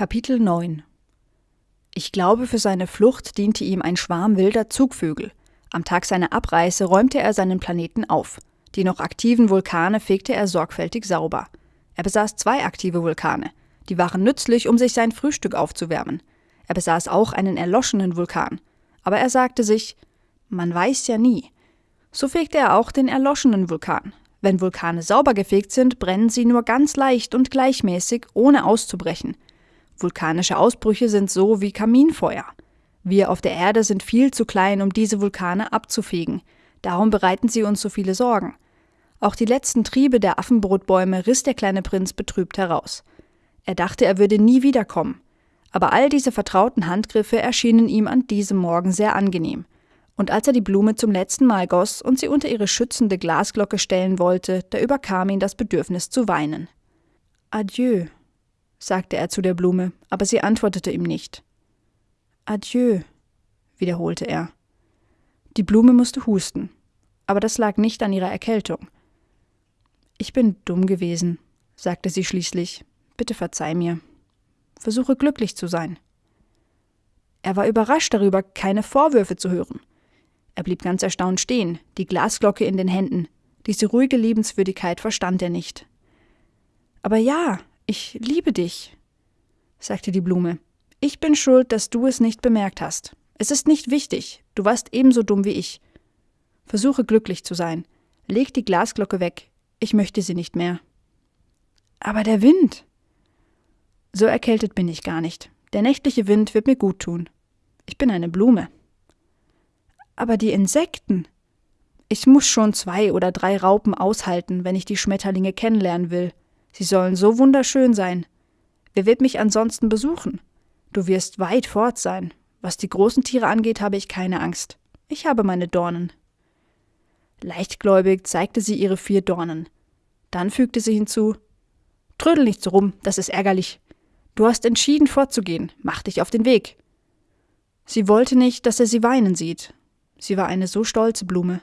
Kapitel 9 Ich glaube, für seine Flucht diente ihm ein Schwarm wilder Zugvögel. Am Tag seiner Abreise räumte er seinen Planeten auf. Die noch aktiven Vulkane fegte er sorgfältig sauber. Er besaß zwei aktive Vulkane. Die waren nützlich, um sich sein Frühstück aufzuwärmen. Er besaß auch einen erloschenen Vulkan. Aber er sagte sich, man weiß ja nie. So fegte er auch den erloschenen Vulkan. Wenn Vulkane sauber gefegt sind, brennen sie nur ganz leicht und gleichmäßig, ohne auszubrechen. Vulkanische Ausbrüche sind so wie Kaminfeuer. Wir auf der Erde sind viel zu klein, um diese Vulkane abzufegen. Darum bereiten sie uns so viele Sorgen. Auch die letzten Triebe der Affenbrotbäume riss der kleine Prinz betrübt heraus. Er dachte, er würde nie wiederkommen. Aber all diese vertrauten Handgriffe erschienen ihm an diesem Morgen sehr angenehm. Und als er die Blume zum letzten Mal goss und sie unter ihre schützende Glasglocke stellen wollte, da überkam ihn das Bedürfnis zu weinen. Adieu, sagte er zu der Blume, aber sie antwortete ihm nicht. Adieu, wiederholte er. Die Blume musste husten, aber das lag nicht an ihrer Erkältung. Ich bin dumm gewesen, sagte sie schließlich. Bitte verzeih mir. Versuche glücklich zu sein. Er war überrascht darüber, keine Vorwürfe zu hören. Er blieb ganz erstaunt stehen, die Glasglocke in den Händen. Diese ruhige Liebenswürdigkeit verstand er nicht. Aber ja, ich liebe dich, sagte die Blume. Ich bin schuld, dass du es nicht bemerkt hast. Es ist nicht wichtig, du warst ebenso dumm wie ich. Versuche glücklich zu sein. Leg die Glasglocke weg. Ich möchte sie nicht mehr. Aber der Wind. So erkältet bin ich gar nicht. Der nächtliche Wind wird mir gut tun. Ich bin eine Blume. Aber die Insekten. Ich muss schon zwei oder drei Raupen aushalten, wenn ich die Schmetterlinge kennenlernen will. Sie sollen so wunderschön sein. Wer wird mich ansonsten besuchen? Du wirst weit fort sein. Was die großen Tiere angeht, habe ich keine Angst. Ich habe meine Dornen. Leichtgläubig zeigte sie ihre vier Dornen. Dann fügte sie hinzu Trödel nicht so rum, das ist ärgerlich. Du hast entschieden fortzugehen, mach dich auf den Weg. Sie wollte nicht, dass er sie weinen sieht. Sie war eine so stolze Blume.